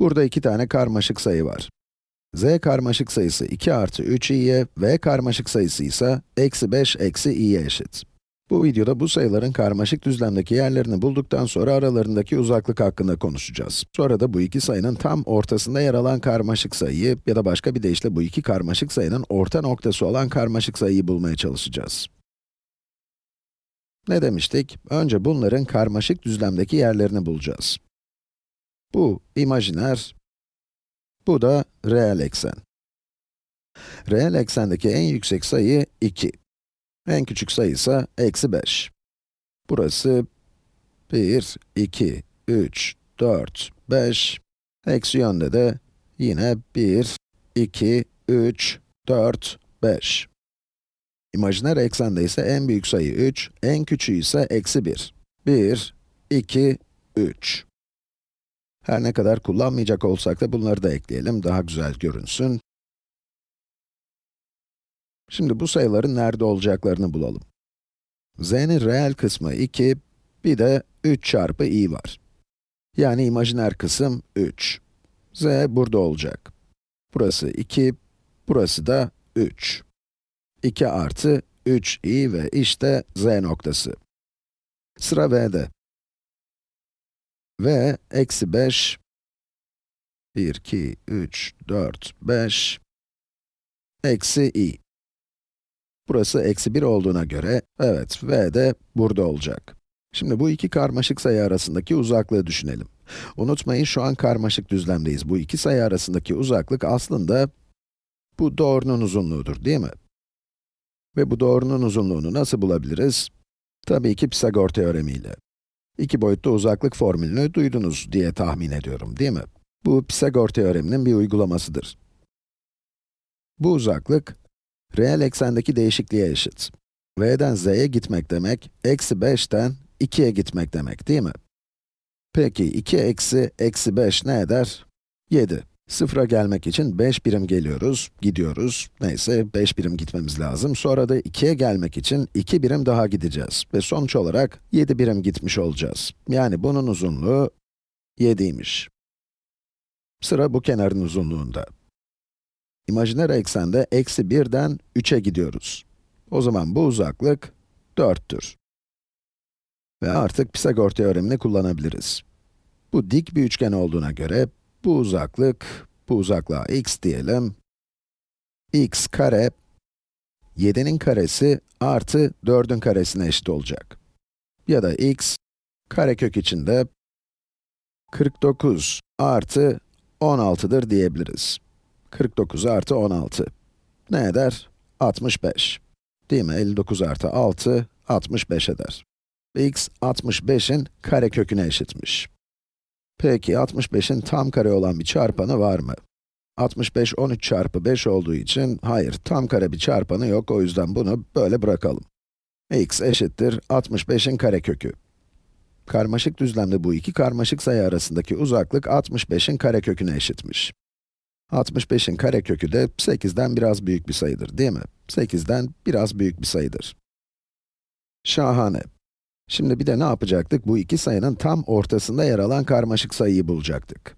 Burada iki tane karmaşık sayı var. z karmaşık sayısı 2 artı 3i'ye, v karmaşık sayısı ise eksi 5 eksi i'ye eşit. Bu videoda bu sayıların karmaşık düzlemdeki yerlerini bulduktan sonra aralarındaki uzaklık hakkında konuşacağız. Sonra da bu iki sayının tam ortasında yer alan karmaşık sayıyı ya da başka bir deyişle bu iki karmaşık sayının orta noktası olan karmaşık sayıyı bulmaya çalışacağız. Ne demiştik? Önce bunların karmaşık düzlemdeki yerlerini bulacağız. Bu imajiner, bu da reel eksen. Reel eksendeki en yüksek sayı 2. En küçük sayı ise eksi 5. Burası 1, 2, 3, 4, 5. Eksi yönde de yine 1, 2, 3, 4, 5. İmajiner eksende ise en büyük sayı 3, en küçüğü ise eksi 1. 1, 2, 3. Her ne kadar kullanmayacak olsak da bunları da ekleyelim, daha güzel görünsün. Şimdi bu sayıların nerede olacaklarını bulalım. z'nin reel kısmı 2, bir de 3 çarpı i var. Yani imajiner kısım 3. z burada olacak. Burası 2, burası da 3. 2 artı 3i ve işte z noktası. Sıra v'de. V eksi 5, 1, 2, 3, 4, 5, eksi i. Burası eksi 1 olduğuna göre, evet, v de burada olacak. Şimdi bu iki karmaşık sayı arasındaki uzaklığı düşünelim. Unutmayın şu an karmaşık düzlemdeyiz. Bu iki sayı arasındaki uzaklık aslında bu doğrunun uzunluğudur, değil mi? Ve bu doğrunun uzunluğunu nasıl bulabiliriz? Tabii ki Pisagor teoremiyle. İki boyutlu uzaklık formülünü duydunuz diye tahmin ediyorum, değil mi? Bu Pisagor teoreminin bir uygulamasıdır. Bu uzaklık, reel eksendeki değişikliğe eşit. v'den z'ye gitmek demek, eksi 5'ten 2'ye gitmek demek, değil mi? Peki, 2 eksi eksi 5 ne eder? 7. Sıfıra gelmek için 5 birim geliyoruz, gidiyoruz. Neyse, 5 birim gitmemiz lazım. Sonra da 2'ye gelmek için 2 birim daha gideceğiz. Ve sonuç olarak 7 birim gitmiş olacağız. Yani bunun uzunluğu 7'ymiş. Sıra bu kenarın uzunluğunda. İmajiner eksende eksi 1'den 3'e gidiyoruz. O zaman bu uzaklık 4'tür. Ve artık Pisagor teoremini kullanabiliriz. Bu dik bir üçgen olduğuna göre, bu uzaklık, bu uzaklığa x diyelim. x kare, 7'nin karesi artı 4'ün karesine eşit olacak. Ya da x, karekök içinde 49 artı 16'dır diyebiliriz. 49 artı 16. Ne eder? 65. Değil mi? 59 artı 6, 65 eder. x, 65'in kareköküne eşitmiş. Peki, 65'in tam kare olan bir çarpanı var mı? 65, 13 çarpı 5 olduğu için, hayır, tam kare bir çarpanı yok, o yüzden bunu böyle bırakalım. x eşittir 65'in karekökü. Karmaşık düzlemde bu iki karmaşık sayı arasındaki uzaklık 65'in kareköküne eşitmiş. 65'in karekökü de 8'den biraz büyük bir sayıdır, değil mi? 8'den biraz büyük bir sayıdır. Şahane. Şimdi bir de ne yapacaktık? Bu iki sayının tam ortasında yer alan karmaşık sayıyı bulacaktık.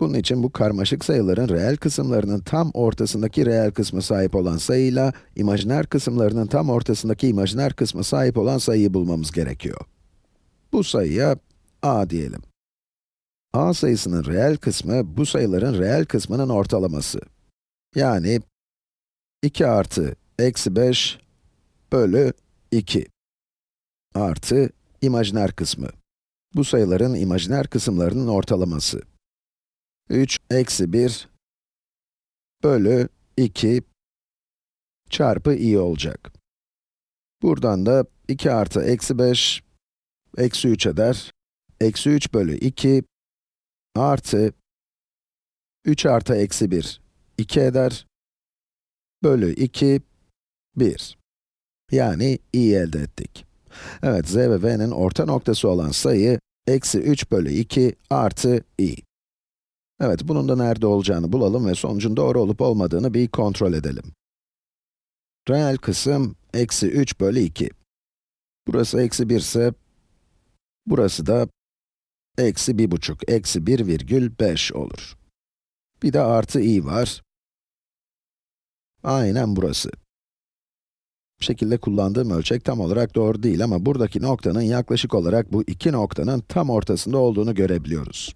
Bunun için bu karmaşık sayıların reel kısımlarının tam ortasındaki reel kısmı sahip olan sayıyla, imajiner kısımlarının tam ortasındaki imajiner kısmı sahip olan sayıyı bulmamız gerekiyor. Bu sayıya a diyelim. a sayısının reel kısmı, bu sayıların reel kısmının ortalaması. Yani 2 artı eksi 5 bölü 2 artı imajiner kısmı. Bu sayıların imajiner kısımlarının ortalaması. 3 eksi 1 bölü 2 çarpı i olacak. Buradan da 2 artı eksi 5 eksi 3 eder. Eksi 3 bölü 2 artı 3 artı eksi 1 2 eder. Bölü 2 1. Yani i elde ettik. Evet, z ve v'nin orta noktası olan sayı, eksi 3 bölü 2 artı i. Evet, bunun da nerede olacağını bulalım ve sonucun doğru olup olmadığını bir kontrol edelim. Reel kısım, eksi 3 bölü 2. Burası eksi 1 ise, burası da eksi bir buçuk, eksi 1 virgül 5 olur. Bir de artı i var. Aynen burası. Şekilde kullandığım ölçek tam olarak doğru değil ama buradaki noktanın yaklaşık olarak bu iki noktanın tam ortasında olduğunu görebiliyoruz.